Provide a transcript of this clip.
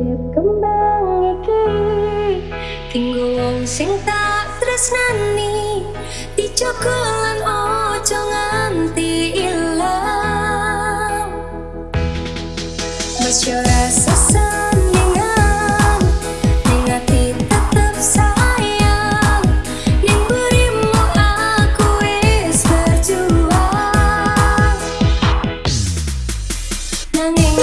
urip kembang iki tinggu wong sing tak tresnani Dicokolan ojo nganti ilang. Mas yo rasa sandingan Ning ati tetep sayang. Ning berimu aku is berjuang. Nanging